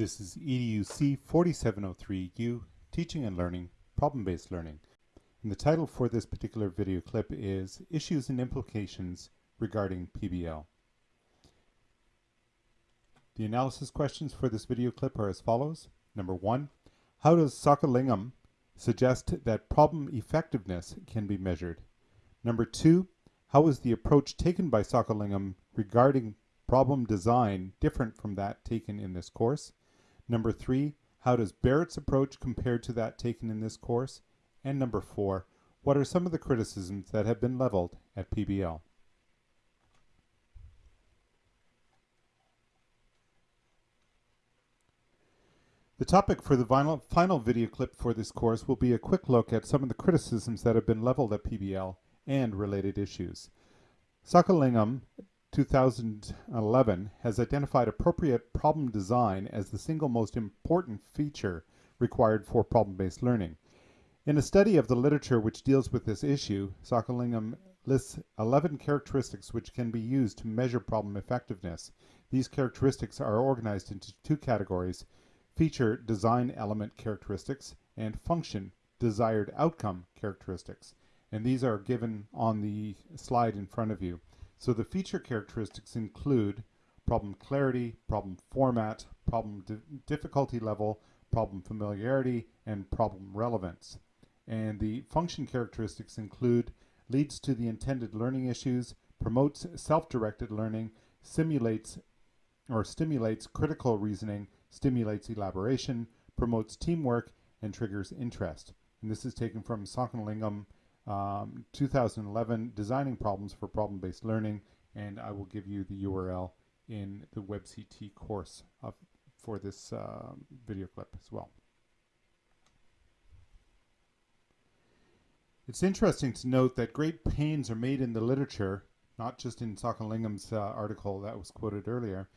This is EDUC 4703U, Teaching and Learning, Problem-Based Learning. And the title for this particular video clip is Issues and Implications Regarding PBL. The analysis questions for this video clip are as follows. Number one, how does Sockalingam suggest that problem effectiveness can be measured? Number two, how is the approach taken by Sockalingam regarding problem design different from that taken in this course? Number three, how does Barrett's approach compare to that taken in this course? And number four, what are some of the criticisms that have been leveled at PBL? The topic for the final, final video clip for this course will be a quick look at some of the criticisms that have been leveled at PBL and related issues. Sockalingam 2011 has identified appropriate problem design as the single most important feature required for problem-based learning. In a study of the literature which deals with this issue, Sockalingam lists 11 characteristics which can be used to measure problem effectiveness. These characteristics are organized into two categories, feature design element characteristics and function desired outcome characteristics. And these are given on the slide in front of you. So the feature characteristics include problem clarity, problem format, problem di difficulty level, problem familiarity, and problem relevance. And the function characteristics include leads to the intended learning issues, promotes self-directed learning, simulates or stimulates critical reasoning, stimulates elaboration, promotes teamwork, and triggers interest. And this is taken from Sockalingam um, 2011 Designing Problems for Problem-Based Learning, and I will give you the URL in the WebCT course of, for this uh, video clip as well. It's interesting to note that great pains are made in the literature, not just in Sockalingam's uh, article that was quoted earlier,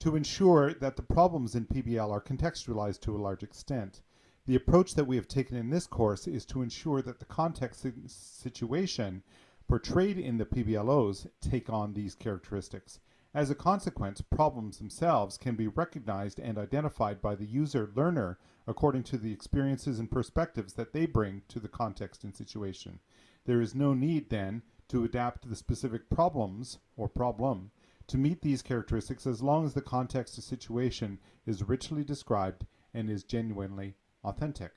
to ensure that the problems in PBL are contextualized to a large extent. The approach that we have taken in this course is to ensure that the context situation portrayed in the PBLOs take on these characteristics. As a consequence, problems themselves can be recognized and identified by the user learner according to the experiences and perspectives that they bring to the context and situation. There is no need then to adapt the specific problems or problem to meet these characteristics as long as the context of situation is richly described and is genuinely authentic.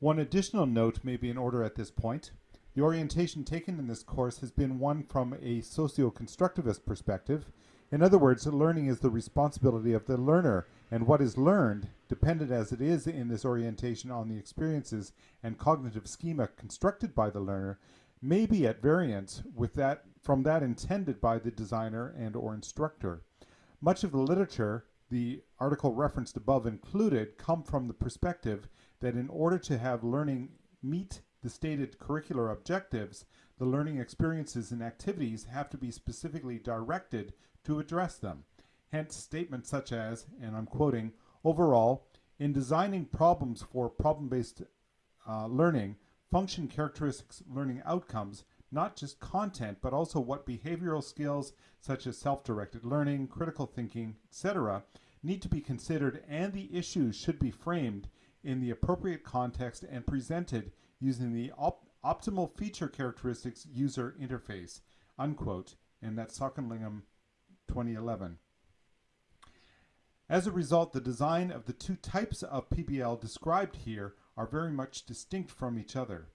One additional note may be in order at this point. The orientation taken in this course has been one from a socio-constructivist perspective. In other words, learning is the responsibility of the learner, and what is learned, dependent as it is in this orientation on the experiences and cognitive schema constructed by the learner, may be at variance with that from that intended by the designer and or instructor. Much of the literature the article referenced above included come from the perspective that in order to have learning meet the stated curricular objectives, the learning experiences and activities have to be specifically directed to address them. Hence statements such as, and I'm quoting, overall, in designing problems for problem-based uh, learning, function characteristics learning outcomes not just content, but also what behavioral skills such as self-directed learning, critical thinking, etc., need to be considered and the issues should be framed in the appropriate context and presented using the op optimal feature characteristics user interface, unquote, and that's Sockalingam 2011. As a result, the design of the two types of PBL described here are very much distinct from each other.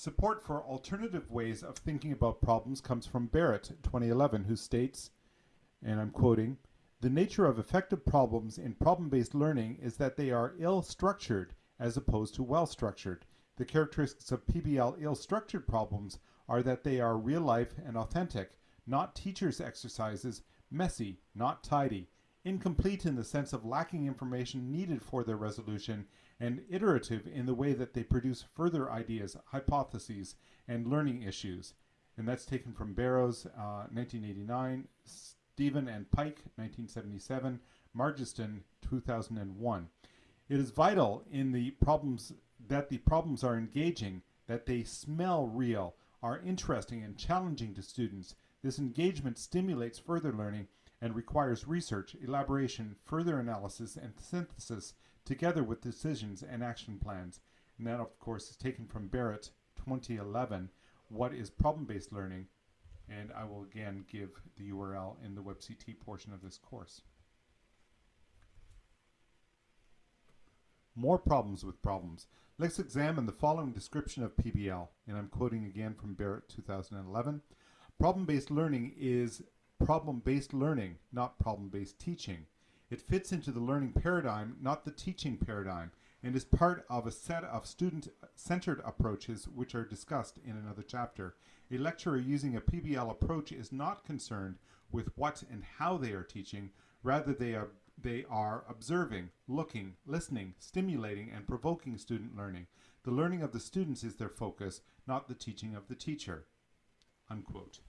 Support for alternative ways of thinking about problems comes from Barrett, 2011, who states, and I'm quoting, the nature of effective problems in problem-based learning is that they are ill-structured as opposed to well-structured. The characteristics of PBL ill-structured problems are that they are real-life and authentic, not teacher's exercises, messy, not tidy, incomplete in the sense of lacking information needed for their resolution, and iterative in the way that they produce further ideas, hypotheses, and learning issues. And that's taken from Barrows, uh, 1989, Stephen and Pike, 1977, Margetson, 2001. It is vital in the problems that the problems are engaging, that they smell real, are interesting and challenging to students, This engagement stimulates further learning and requires research, elaboration, further analysis, and synthesis together with decisions and action plans. And that, of course, is taken from Barrett 2011 What is Problem Based Learning? And I will again give the URL in the WebCT portion of this course. More problems with problems. Let's examine the following description of PBL, and I'm quoting again from Barrett 2011. Problem-based learning is problem-based learning, not problem-based teaching. It fits into the learning paradigm, not the teaching paradigm, and is part of a set of student-centered approaches which are discussed in another chapter. A lecturer using a PBL approach is not concerned with what and how they are teaching, rather they are they are observing, looking, listening, stimulating, and provoking student learning. The learning of the students is their focus, not the teaching of the teacher. Unquote.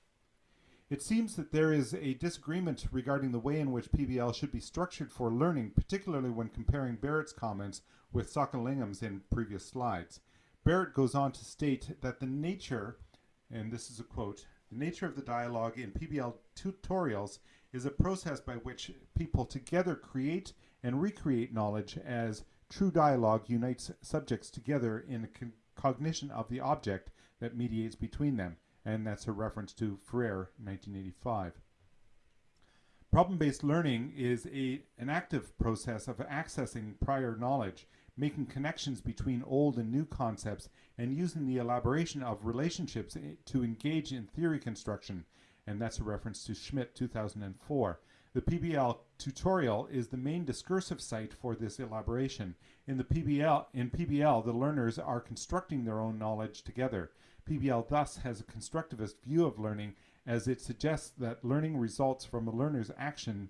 It seems that there is a disagreement regarding the way in which PBL should be structured for learning, particularly when comparing Barrett's comments with Sockalingam's in previous slides. Barrett goes on to state that the nature, and this is a quote, the nature of the dialogue in PBL tutorials is a process by which people together create and recreate knowledge as true dialogue unites subjects together in cognition of the object that mediates between them. And that's a reference to Freire, 1985. Problem-based learning is a, an active process of accessing prior knowledge, making connections between old and new concepts, and using the elaboration of relationships eh, to engage in theory construction and that's a reference to Schmidt 2004. The PBL tutorial is the main discursive site for this elaboration. In the PBL, in PBL, the learners are constructing their own knowledge together. PBL thus has a constructivist view of learning as it suggests that learning results from a learner's action,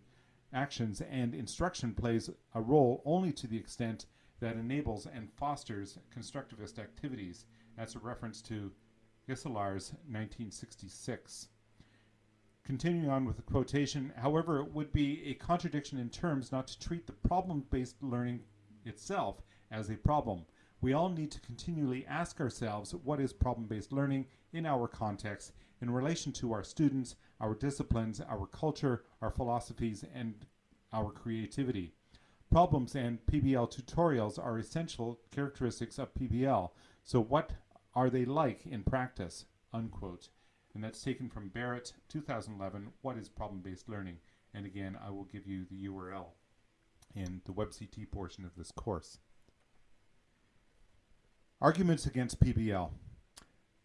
actions and instruction plays a role only to the extent that enables and fosters constructivist activities. That's a reference to Gijselaers 1966. Continuing on with the quotation, however, it would be a contradiction in terms not to treat the problem-based learning itself as a problem. We all need to continually ask ourselves what is problem-based learning in our context in relation to our students, our disciplines, our culture, our philosophies, and our creativity. Problems and PBL tutorials are essential characteristics of PBL, so what are they like in practice? Unquote and that's taken from Barrett 2011, What is Problem-Based Learning? And again, I will give you the URL in the WebCT portion of this course. Arguments against PBL.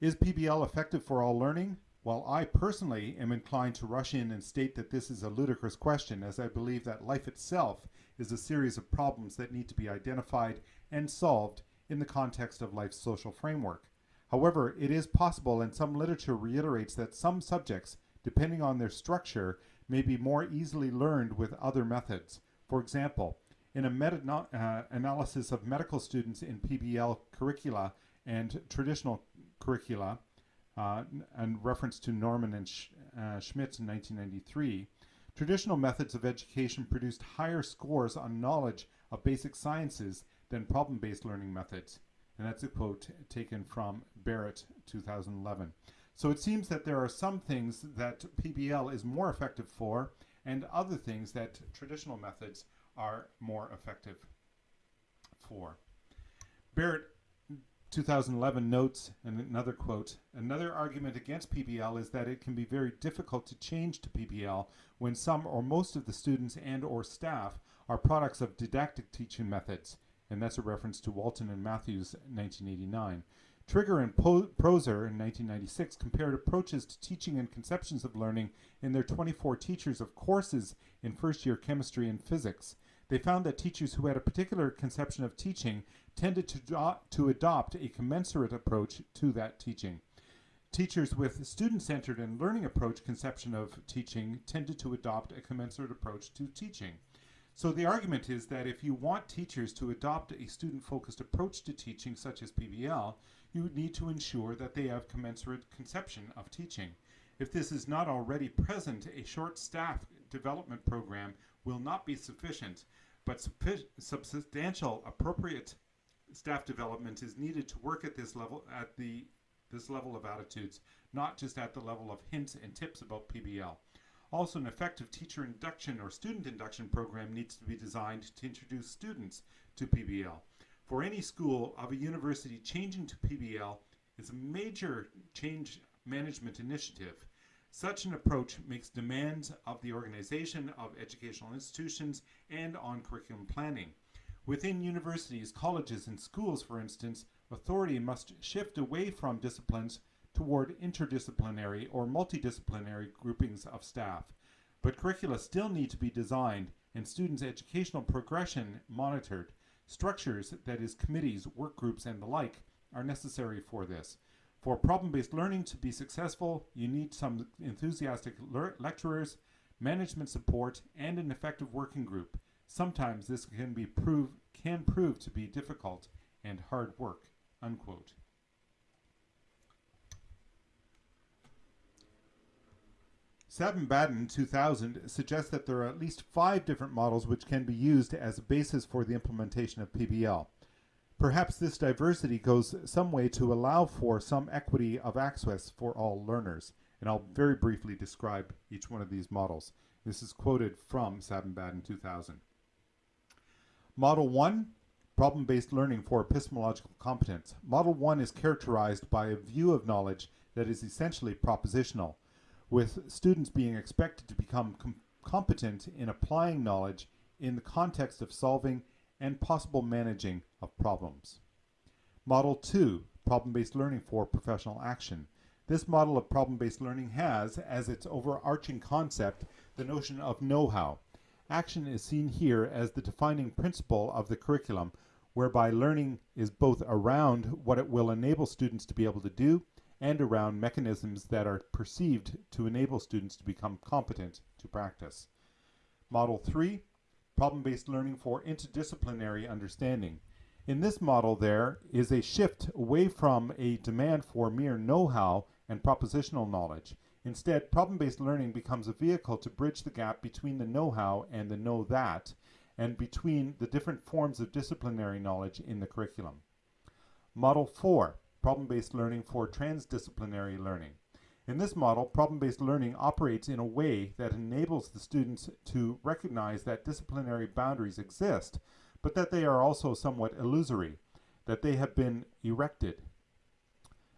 Is PBL effective for all learning? While I personally am inclined to rush in and state that this is a ludicrous question, as I believe that life itself is a series of problems that need to be identified and solved in the context of life's social framework. However, it is possible, and some literature reiterates that some subjects, depending on their structure, may be more easily learned with other methods. For example, in a meta-analysis uh, of medical students in PBL curricula and traditional curricula, uh, and reference to Norman and Sch uh, Schmitz in 1993, traditional methods of education produced higher scores on knowledge of basic sciences than problem-based learning methods. And that's a quote taken from Barrett 2011. So it seems that there are some things that PBL is more effective for and other things that traditional methods are more effective for. Barrett 2011 notes, and another quote, another argument against PBL is that it can be very difficult to change to PBL when some or most of the students and or staff are products of didactic teaching methods and that's a reference to Walton and Matthews 1989. Trigger and po Prosser in 1996 compared approaches to teaching and conceptions of learning in their 24 teachers of courses in first year chemistry and physics. They found that teachers who had a particular conception of teaching tended to, to adopt a commensurate approach to that teaching. Teachers with student-centered and learning approach conception of teaching tended to adopt a commensurate approach to teaching. So the argument is that if you want teachers to adopt a student-focused approach to teaching, such as PBL, you need to ensure that they have commensurate conception of teaching. If this is not already present, a short staff development program will not be sufficient, but substantial appropriate staff development is needed to work at this level at the this level of attitudes, not just at the level of hints and tips about PBL. Also, an effective teacher induction or student induction program needs to be designed to introduce students to PBL. For any school of a university changing to PBL is a major change management initiative. Such an approach makes demands of the organization of educational institutions and on curriculum planning. Within universities, colleges, and schools, for instance, authority must shift away from disciplines toward interdisciplinary or multidisciplinary groupings of staff. But curricula still need to be designed and students' educational progression monitored. Structures, that is committees, work groups, and the like, are necessary for this. For problem-based learning to be successful, you need some enthusiastic lecturers, management support, and an effective working group. Sometimes this can be prove can prove to be difficult and hard work. Unquote. Savin-Baden 2000 suggests that there are at least five different models which can be used as a basis for the implementation of PBL. Perhaps this diversity goes some way to allow for some equity of access for all learners. And I'll very briefly describe each one of these models. This is quoted from Savin-Baden 2000. Model 1, problem-based learning for epistemological competence. Model 1 is characterized by a view of knowledge that is essentially propositional, with students being expected to become com competent in applying knowledge in the context of solving and possible managing of problems. Model 2, problem-based learning for professional action. This model of problem-based learning has, as its overarching concept, the notion of know-how, Action is seen here as the defining principle of the curriculum, whereby learning is both around what it will enable students to be able to do and around mechanisms that are perceived to enable students to become competent to practice. Model 3, problem-based learning for interdisciplinary understanding. In this model there is a shift away from a demand for mere know-how and propositional knowledge Instead, problem-based learning becomes a vehicle to bridge the gap between the know-how and the know-that, and between the different forms of disciplinary knowledge in the curriculum. Model 4, problem-based learning for transdisciplinary learning. In this model, problem-based learning operates in a way that enables the students to recognize that disciplinary boundaries exist, but that they are also somewhat illusory, that they have been erected.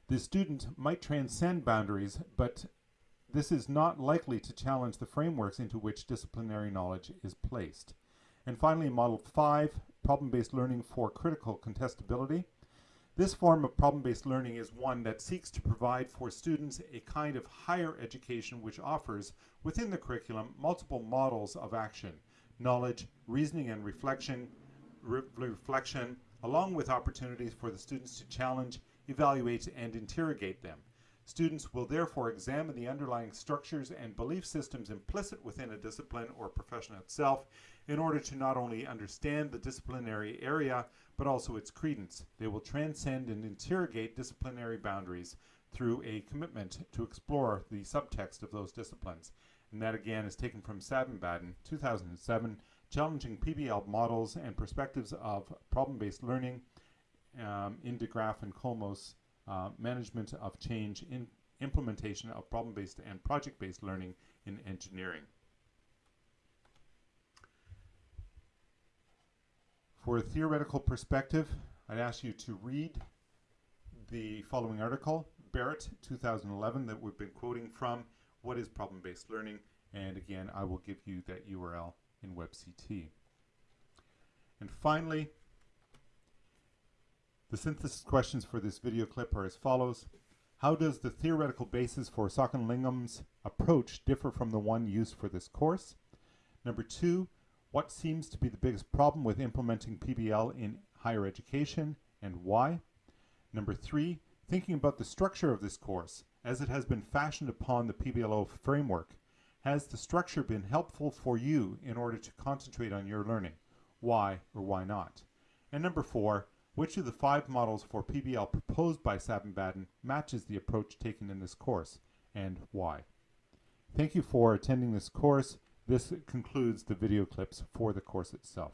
The student might transcend boundaries, but this is not likely to challenge the frameworks into which disciplinary knowledge is placed. And finally, Model 5, problem-based learning for critical contestability. This form of problem-based learning is one that seeks to provide for students a kind of higher education which offers, within the curriculum, multiple models of action, knowledge, reasoning and reflection, re reflection, along with opportunities for the students to challenge, evaluate, and interrogate them. Students will therefore examine the underlying structures and belief systems implicit within a discipline or profession itself in order to not only understand the disciplinary area, but also its credence. They will transcend and interrogate disciplinary boundaries through a commitment to explore the subtext of those disciplines. And that again is taken from Savin-Baden, 2007, Challenging PBL Models and Perspectives of Problem-Based Learning um, in de Graaf and Kolmos uh, management of change in implementation of problem-based and project-based learning in engineering. For a theoretical perspective, I'd ask you to read the following article, Barrett, 2011, that we've been quoting from, What is Problem-Based Learning? And again, I will give you that URL in WebCT. And finally, the synthesis questions for this video clip are as follows. How does the theoretical basis for Sockalingam's approach differ from the one used for this course? Number two, what seems to be the biggest problem with implementing PBL in higher education and why? Number three, thinking about the structure of this course as it has been fashioned upon the PBLO framework. Has the structure been helpful for you in order to concentrate on your learning? Why or why not? And number four, which of the five models for PBL proposed by Savin-Baden matches the approach taken in this course, and why? Thank you for attending this course. This concludes the video clips for the course itself.